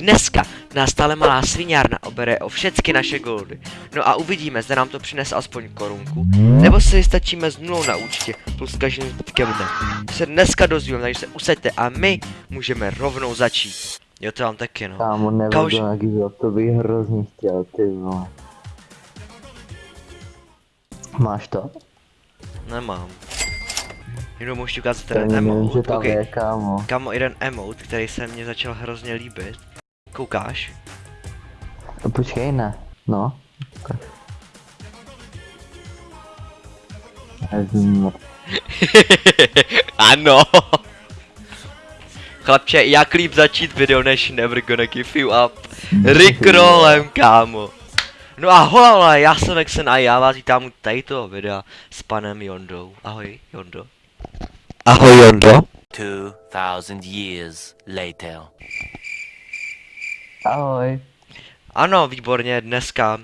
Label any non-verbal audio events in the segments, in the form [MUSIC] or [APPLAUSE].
Dneska nás stále malá sviňárna obere o všechny naše goldy. No a uvidíme, zda nám to přinese aspoň korunku, nebo si stačíme s nulou na účtě plus každým zbytkem dne. Se dneska dozvíme, takže se usaďte a my můžeme rovnou začít. Jo, to mám taky, no. Kámo, nebudu Kauž- to bych hrozně chtěl, ty vole. Máš to? Nemám. Jenom můžu ukázat ten nevím, že emote. tam Okay. je, kámo. Kamo, jeden emote, který se mně začal hrozně líbit. Koukáš? No, počkej, ne. No. [LAUGHS] ano. Chlapče, jak líp začít video než Never Gonna Give You Up. Rickrollem, kámo. No a hola, já jsem Exen a já vás vítám u tady toho videa s panem Jondou. Ahoj, Jondo. Ahoj, Jondo. 2000 years later. Ahoj. Ano, výborně, dneska uh,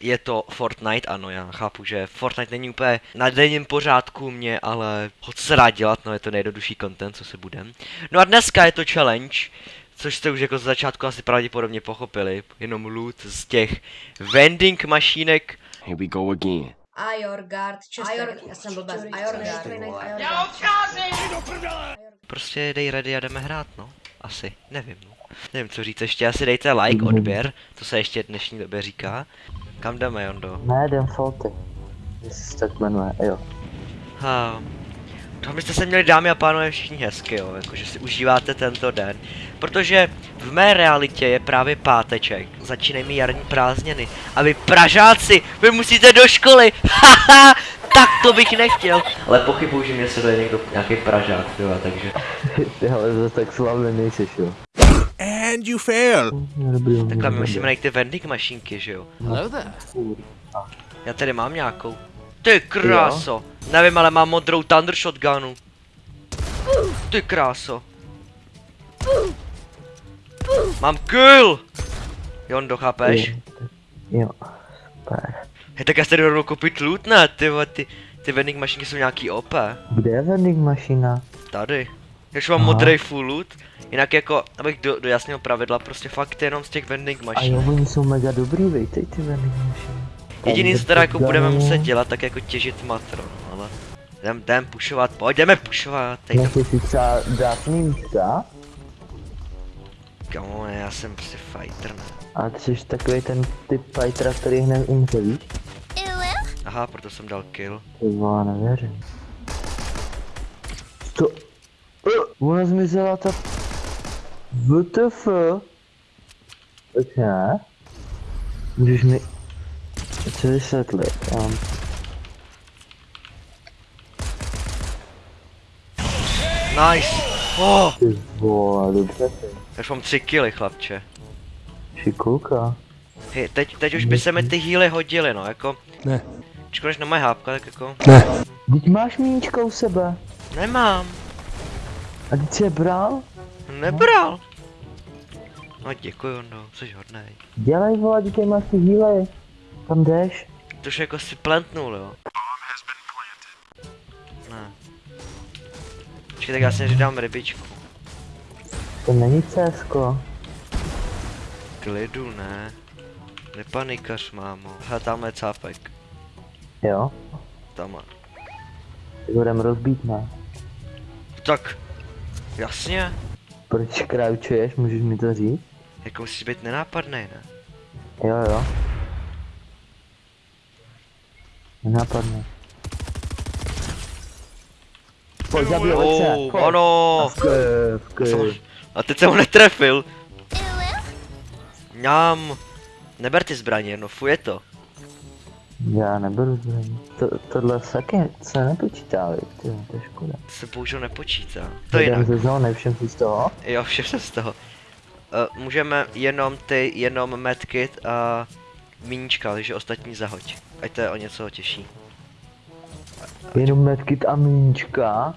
je to Fortnite, ano, já chápu, že Fortnite není úplně na denním pořádku mě, ale ho co se dá dělat, no je to nejjednodušší content, co se budem. No a dneska je to challenge, což jste už jako z začátku asi pravděpodobně pochopili, jenom loot z těch vending mašínek. Here we go again. Ajorgard, Ajor, já jsem blbec, Ajorgard, Prostě dej ready a jdeme hrát, no. Asi, nevím, no. Nevím, co říct, ještě asi dejte like, odběr, to se ještě v dnešní době říká. Kam jdeme, Jondo? Ne, jdem Salty. Jestli se tak jmenuje, jo. Ha. To byste se měli dámy a pánové všichni hezky, jo, jakože si užíváte tento den. Protože v mé realitě je právě páteček, začínají mi jarní prázdniny. A vy Pražáci, vy musíte do školy, [LAUGHS] haha, tak to bych nechtěl. Ale pochybuju, že mě sleduje někdo, nějaký Pražák, jo, takže. [LAUGHS] Ty ale zase tak slavný nejseš, jo. And you fail. Takhle my musíme najít ty vending mašinky, že jo. Hello there. Já tady mám nějakou. Ty kráso. Nevím, ale mám modrou Thunder Shotgunu. Ty kráso. Mám kill! Jondo, chápeš? Jo. Super. Hej, tak já si tady rovnou koupit loot, ne? Ty, ty, ty vending mašinky jsou nějaký OP. Kde je vending mašina? Tady. Když mám Aha. modrý full loot, jinak jako, abych do, dojasnil pravidla, prostě fakt jenom z těch vending A mašin. jo, oni jsou mega dobrý, vejtej ty vending mašiny. Jediný, co teda jako budeme muset dělat, tak jako těžit matro, no, ale... Jdem, jdem pušovat, pojď, jdeme pušovat, teď to si třeba dát místa, Kamo, já jsem prostě fighter, ne? a ty jsi takový ten typ fightera, který hned umře, víš? Aha, proto jsem dal kill. Ty vole, nevěřím. To... Uh, ona zmizela ta... WTF? Tak ne? Můžeš mi... Co vysvětlit? Um, Nice! Oh, ty vole, dobře ty. už mám tři killy, chlapče. Šikulka. Hej, teď, teď už by se mi ty healy hodily, no, jako... Ne. Čekaj, než na moje hápka, tak jako... Teď máš míčka u sebe. Nemám, A teď jsi je bral? nebral. No děkuji, no, jsi hodnej. Dělej vole, teď máš ty healy. Kam jdeš? To už jako si plantnul, jo. Ne. Počkej, tak já si dám rybičku. To není CSko. Klidu, ne. Nepanikař, mámo. Hele, tamhle je cápek. Jo? Tam. Jdem rozbít, ne? Tak. Jasně. Proč kraučuješ, můžeš mi to říct? Jako musíš být nenápadný, ne? Jo, jo. Nenápadne. Pojď, zabij Alexe, Oh, ano. A teď jsem ho netrefil. Ňám. Neber ty zbraně, no fuj je to. Já neberu zbraní. To, tohle taky se nepočítá, ty, to je škoda. To se bohužel nepočítá. To Jdem jinak. ze zóny, všem si z toho. Jo, vše se z toho. Uh, můžeme jenom ty, jenom medkit a míníčka, takže ostatní zahoď. Ať to je o něco těžší. Jenom medkit a míčka.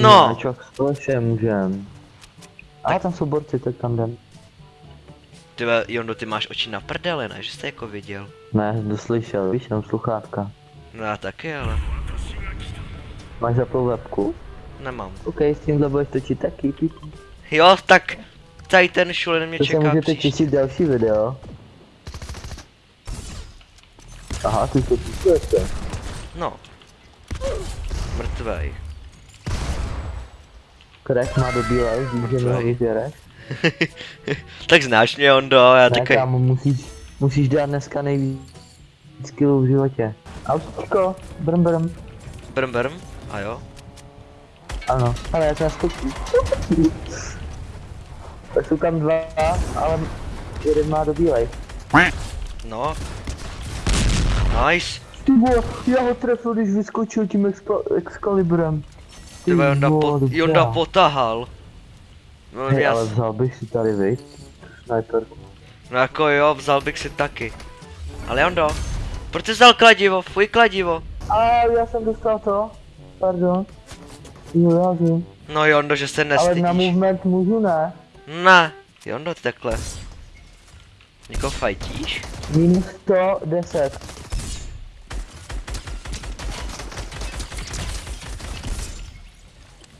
No! Čak společně můžem. A tam jsou borci, tak tam jdem. Ty Jondo, ty máš oči na prdele, ne? Že jste jako viděl. Ne, doslyšel, víš, jenom sluchátka. No já taky, ale Máš zapnou webku? nemám. OK, s tímhle budeš točit taky, píp. Jo, tak tady ten šulen mě To se čeká můžete příště. další video. Aha, ty to píšete. No. Mrtvej. Crack má do bílé, mi ho Mrtvej. [LAUGHS] tak znáš mě, Ondo, já Ne, taky. kámo, musíš, musíš dát dneska nejvíc killů v životě. Autíčko, brm brm. Brm brm. A jo. Ano, ale já to naskočím. [LAUGHS] Tak jsou tam dva, ale jeden má do bílej. No. Nice. Ty vole, já ho trefil, když vyskočil tím Excal- Excaliburem. Ty vole, Jonda, po. Jonda potahal. No, Hej, já, ale vzal bych si tady, viď? Sniperku. no jako jo, vzal bych si taky. Ale Jondo, proč jsi vzal kladivo? Fuj kladivo. A já jsem dostal to. Pardon. Jo, já vím. No Jondo, že se Ale nestydíš. na movement můžu ne. Ne, Jondo, ty takhle. Někoho fajtíš? Minus 110.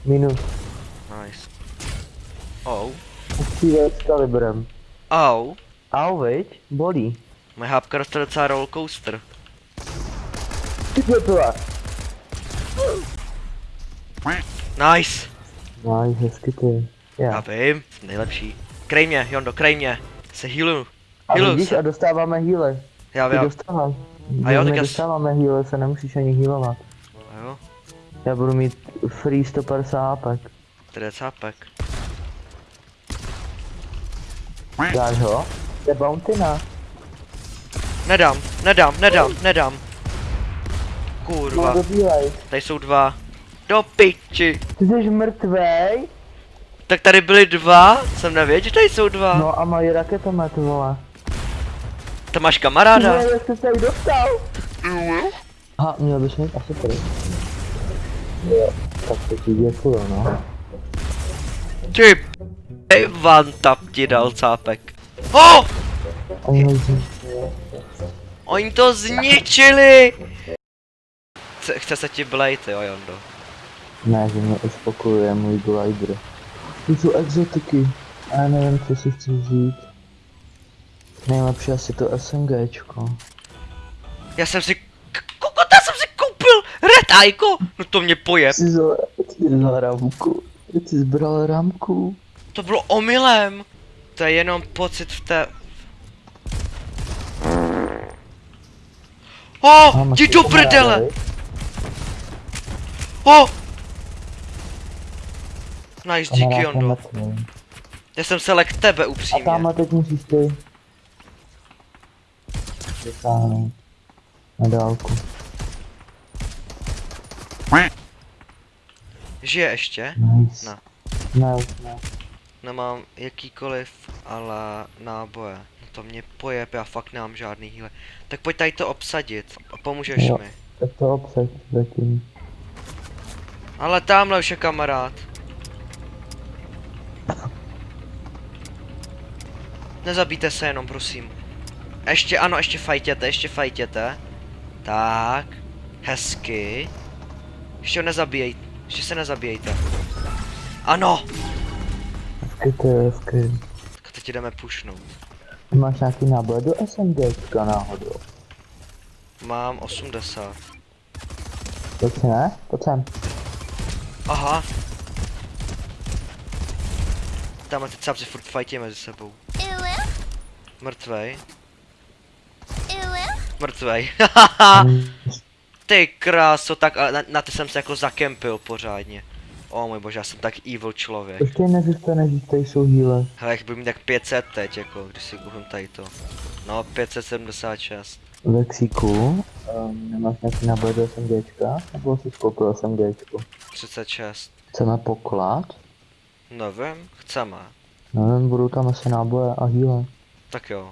Minus. Nice. Ou. Střílel s kalibrem. Au. Au, viď? Bolí. Moje hápka dostala docela rollercoaster. Ty pepela. Nice. No, hezky ty. Já Já. vím, jsem nejlepší. Krej mě, Jondo, krej mě. Se healu. A Healu vidíš, a se. dostáváme healy. Já vím. dostáváš. A jo, tak já dostáváme healy, se nemusíš ani healovat. A jo, Já budu mít free 150 apek. tady je Dáš ho? Je bounty na. Nedám, nedám, nedám, nedám. Kurva, bílej. tady jsou dva. Do piči. Ty jsi mrtvej? Tak tady byly dva, jsem nevěděl, že tady jsou dva. No a mají raketomet, vole. To máš kamaráda? vole, jak jsi se dostal? Aha, měl bys mít asi tady. Jo, tak to ti děkuju, no. Ty Ej, one tap ti dal cápek. Oh! Oni to zničili! Chce, chce se ti blade, jo, Jondo. Ne, že mě uspokojuje můj glider. To jsou exotiky. A já nevím, co si chci vzít. Nejlepší asi to SMGčko. Já jsem si... Kokota jsem si koupil! Red Aiko! No to mě pojeb. Jsi vzal, ramku. Jsi zbral ramku. To bylo omylem. To je jenom pocit v té... Oh, Mám jdi do prdele! viď? Oh! Nice, díky Jondo. Já jsem se lek tebe A upřímně. tamhle teď musíš ty. Dosáhnout. Na dálku. Žije ještě? Nice. Ne. Ne, ne. Nemám jakýkoliv, ale náboje. No to mě pojeb, já fakt nemám žádný healer. Tak pojď tady to obsadit a pomůžeš Jo. mi. Tak to obsah zatím. Ale tamhle už je kamarád. Nezabijte se jenom, prosím. Ještě, ano, ještě fajtěte, ještě fajtěte. Tak. Hezky. Ještě ho nezabíjejte. Ještě se nezabíjejte. Ano! Je hezky. Tak teď jdeme pušnout. Ty máš nějaký náboj do SMGčka náhodou? Mám 80. Pojď si ne? Pojď sem. Aha. Tamhle ty capci furt fajtí mezi sebou. Mrtvej. Mrtvej. [LAUGHS] ty kráso, tak na, na ty jsem se jako zakempil pořádně. O můj bože, já jsem tak evil člověk. Ještě nezůstane, že tady jsou healer. Hele, jak budu mít tak 500 teď, jako, když si koupím tady to. No, 576. Vexíku. Um, nemáš nějaký náboj do SMGčka? Nebo jsi koupil SMGčko? 36. Chceme poklad? Nevím, chceme. Nevím, budou tam asi náboje a healer. Tak jo.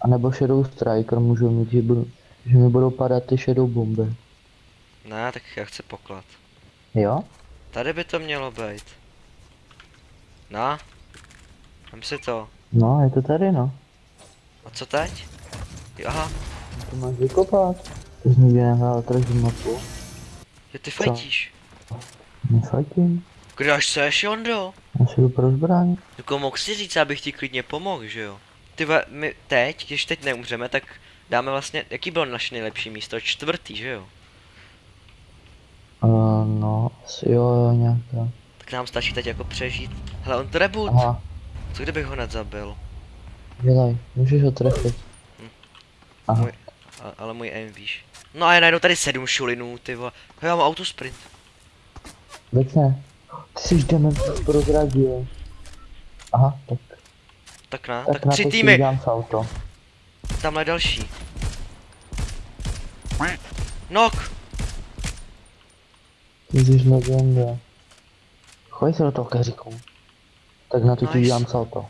A nebo Shadow Striker můžou mít, že, budu, že mi budou padat ty Shadow bomby. Ne, tak já chci poklad. Jo? Tady by to mělo být. Na? Vem si to. No, je to tady no. A co teď? Jo, Aha, To máš vykopat. Ty jsi nikdy nehrál Treasure mapu. že ty fajtíš. Nefajtím. Kde až seš, Jondo? Já si jdu pro zbraň. Jako mohl si říct, abych ti klidně pomohl, že jo? Ty ve, my teď, když teď neumřeme, tak dáme vlastně, jaký bylo naše nejlepší místo? Čtvrtý, že jo? No, asi jo, jo, nějak tak. Tak nám stačí teď jako přežít. Hele, on to reboot. Aha, Co kdybych ho hned zabil? dělej, můžeš ho trefit. Aha, Můj, a, ale můj aim víš. No a já najdu tady sedm šulinů, ty vole. Já mám autosprint. veď ne. Ty jsi dement prozradil. Aha, tak, Tak na, tak, tak, na tři týmy. Tamhle další. Nok. Jsi legenda. Chodí se do toho keříku. Tak na to ti udělám salto.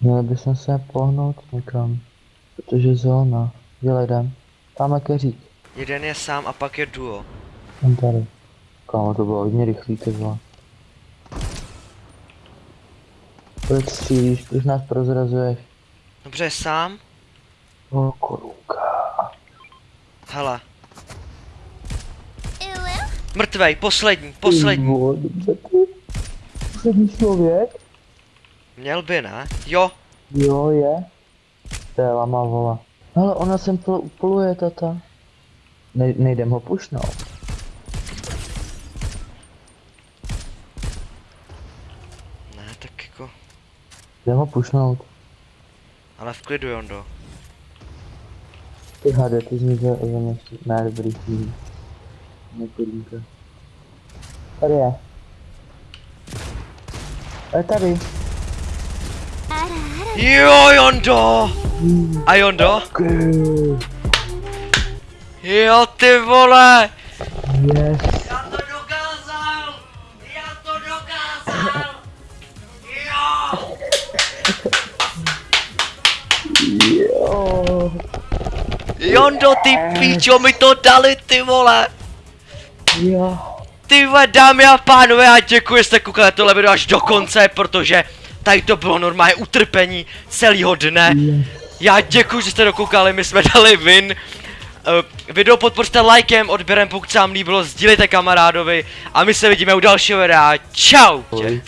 Měli bychom se pohnout někam. Protože zóna. Dělej jdem. Tamhle keřík. Jeden je sám a pak je duo. Tam tady. Kámo, to bylo hodně rychlý, ty vole. Proč střílíš, proč nás prozrazuješ? Dobře, je sám. O, korunka. Hele. Mrtvej, poslední, poslední. Poslední člověk? Měl by, ne? Jo. Jo, je. To je lama vola. Ale ona sem pl- pluje, tata. Ne- nejdem ho pušnout. Ne, tak jako, Jdem ho pušnout. ale v klidu, Jondo. Ty hade, ty za ještě. Ne, dobrý. Nekorunka. Tady je. Je tady. Jo, Jondo! A Jondo? Jo, ty vole! Yes. Já to dokázal! Já to dokázal! Jo! Jo. Jondo, ty píčo, mi to dali, ty vole! Jo. Ty vole, dámy a pánové, já děkuji, že jste koukali tohle video až do konce, protože tady to bylo normálně utrpení celého dne. Já děkuji, že jste dokoukali, my jsme dali win. Uh, video podpořte lajkem, odběrem, pokud se vám líbilo, sdílejte kamarádovi a my se vidíme u dalšího videa. Čau! Ahoj.